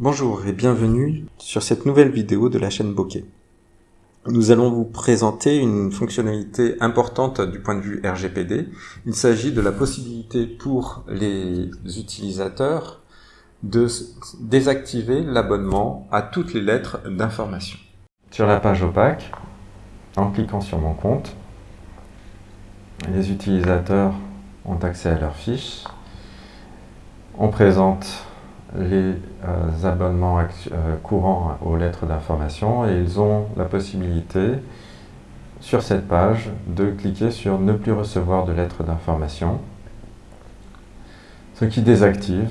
Bonjour et bienvenue sur cette nouvelle vidéo de la chaîne Bokeh. Nous allons vous présenter une fonctionnalité importante du point de vue RGPD. Il s'agit de la possibilité pour les utilisateurs de désactiver l'abonnement à toutes les lettres d'information. Sur la page opaque, en cliquant sur mon compte, les utilisateurs ont accès à leurs fiches. On présente les euh, abonnements euh, courants aux lettres d'information et ils ont la possibilité sur cette page de cliquer sur ne plus recevoir de lettres d'information ce qui désactive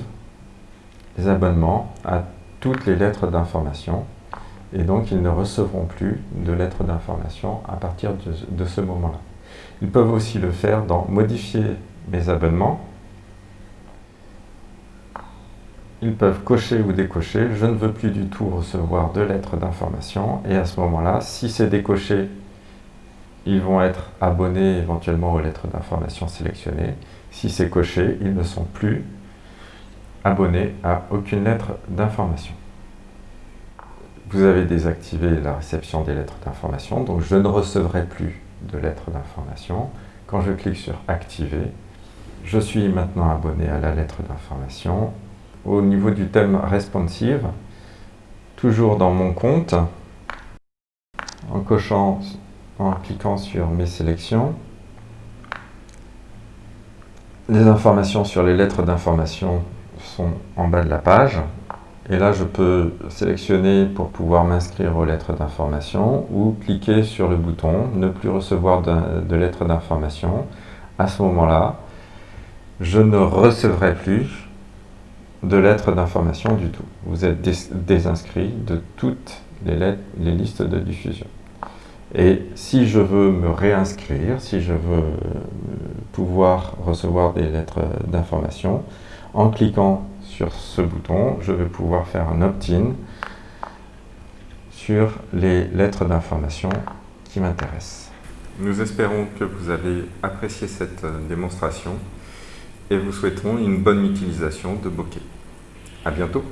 les abonnements à toutes les lettres d'information et donc ils ne recevront plus de lettres d'information à partir de, de ce moment-là. Ils peuvent aussi le faire dans modifier mes abonnements ils peuvent cocher ou décocher « Je ne veux plus du tout recevoir de lettres d'information » et à ce moment-là, si c'est décoché, ils vont être abonnés éventuellement aux lettres d'information sélectionnées. Si c'est coché, ils ne sont plus abonnés à aucune lettre d'information. Vous avez désactivé la réception des lettres d'information, donc je ne recevrai plus de lettres d'information. Quand je clique sur « Activer », je suis maintenant abonné à la lettre d'information au niveau du thème responsive, toujours dans mon compte, en cochant, en cliquant sur mes sélections, les informations sur les lettres d'information sont en bas de la page. Et là, je peux sélectionner pour pouvoir m'inscrire aux lettres d'information ou cliquer sur le bouton « Ne plus recevoir de, de lettres d'information ». À ce moment-là, je ne recevrai plus de lettres d'information du tout. Vous êtes désinscrit de toutes les, listes de diffusion. Et si je veux me réinscrire, si je veux euh, pouvoir recevoir des lettres d'information, en cliquant sur ce bouton, je vais pouvoir faire un opt-in sur les lettres d'information qui m'intéressent. Nous espérons que vous avez apprécié cette euh, démonstration et vous souhaitons une bonne utilisation de Bokeh. À bientôt